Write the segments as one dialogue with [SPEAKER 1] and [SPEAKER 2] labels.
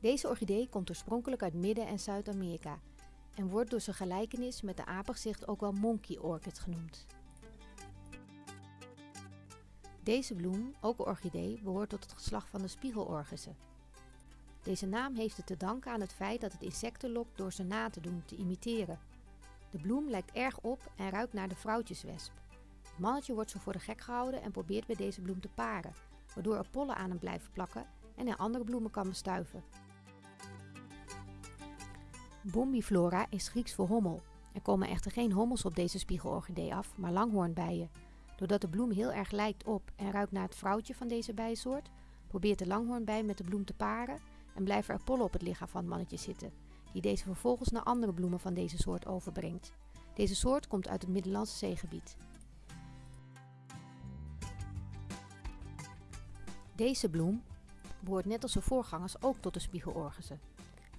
[SPEAKER 1] Deze orchidee komt oorspronkelijk uit Midden- en Zuid-Amerika en wordt door zijn gelijkenis met de apengezicht ook wel monkey orchid genoemd. Deze bloem, ook een orchidee, behoort tot het geslacht van de spiegelorchissen. Deze naam heeft het te danken aan het feit dat het insecten lokt door ze na te doen, te imiteren. De bloem lijkt erg op en ruikt naar de vrouwtjeswesp. Het mannetje wordt zo voor de gek gehouden en probeert bij deze bloem te paren, waardoor er pollen aan hem blijven plakken en hij andere bloemen kan bestuiven. Bombiflora is Grieks voor hommel. Er komen echter geen hommels op deze spiegelorchidee af, maar langhoornbijen. Doordat de bloem heel erg lijkt op en ruikt naar het vrouwtje van deze bijensoort, probeert de langhoornbij met de bloem te paren en blijven er pollen op het lichaam van het mannetje zitten, die deze vervolgens naar andere bloemen van deze soort overbrengt. Deze soort komt uit het Middellandse zeegebied. Deze bloem behoort net als zijn voorgangers ook tot de spiegelorchissen.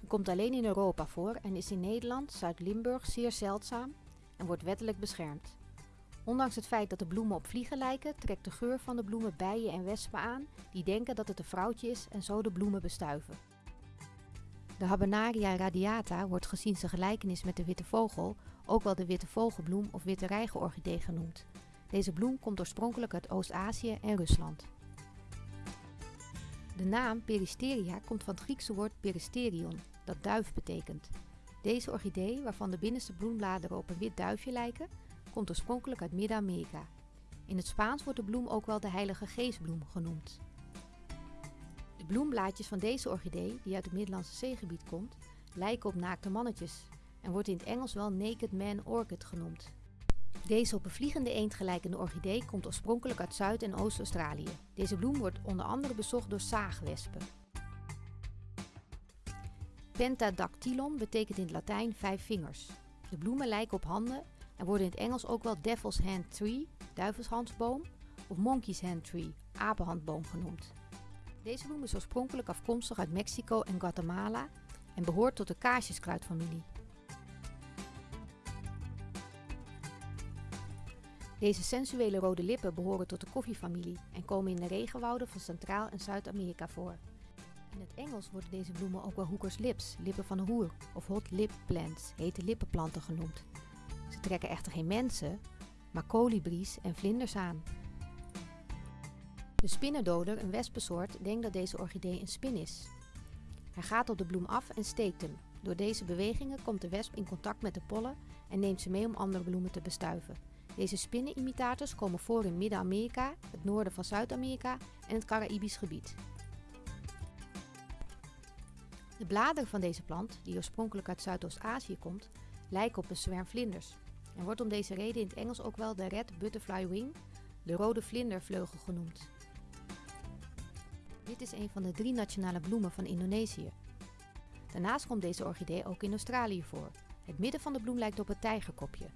[SPEAKER 1] Komt alleen in Europa voor en is in Nederland, Zuid-Limburg zeer zeldzaam en wordt wettelijk beschermd. Ondanks het feit dat de bloemen op vliegen lijken, trekt de geur van de bloemen bijen en wespen aan die denken dat het een vrouwtje is en zo de bloemen bestuiven. De Habenaria radiata wordt gezien zijn gelijkenis met de witte vogel ook wel de witte vogelbloem of witte reigerorchidee genoemd. Deze bloem komt oorspronkelijk uit Oost-Azië en Rusland. De naam Peristeria komt van het Griekse woord peristerion, dat duif betekent. Deze orchidee, waarvan de binnenste bloembladeren op een wit duifje lijken, komt oorspronkelijk uit Midden-Amerika. In het Spaans wordt de bloem ook wel de heilige geestbloem genoemd. De bloemblaadjes van deze orchidee, die uit het Middellandse zeegebied komt, lijken op naakte mannetjes en wordt in het Engels wel Naked Man Orchid genoemd. Deze op een vliegende eend gelijkende orchidee komt oorspronkelijk uit Zuid- en Oost-Australië. Deze bloem wordt onder andere bezocht door zaagwespen. Pentadactylon betekent in het Latijn vijf vingers. De bloemen lijken op handen en worden in het Engels ook wel Devil's Hand Tree, duivelshandsboom, of Monkey's Hand Tree, apenhandboom genoemd. Deze bloem is oorspronkelijk afkomstig uit Mexico en Guatemala en behoort tot de kaarsjeskruidfamilie. Deze sensuele rode lippen behoren tot de koffiefamilie en komen in de regenwouden van Centraal- en Zuid-Amerika voor. In het Engels worden deze bloemen ook wel hookers lips, lippen van een hoer, of hot lip plants, hete lippenplanten genoemd. Ze trekken echter geen mensen, maar kolibries en vlinders aan. De spinnendoder, een wespensoort, denkt dat deze orchidee een spin is. Hij gaat op de bloem af en steekt hem. Door deze bewegingen komt de wesp in contact met de pollen en neemt ze mee om andere bloemen te bestuiven. Deze spinnenimitators komen voor in Midden-Amerika, het noorden van Zuid-Amerika en het Caraïbisch gebied. De bladeren van deze plant, die oorspronkelijk uit Zuidoost-Azië komt, lijken op een zwerm vlinders en wordt om deze reden in het Engels ook wel de red butterfly wing, de rode vlindervleugel genoemd. Dit is een van de drie nationale bloemen van Indonesië. Daarnaast komt deze orchidee ook in Australië voor. Het midden van de bloem lijkt op het tijgerkopje.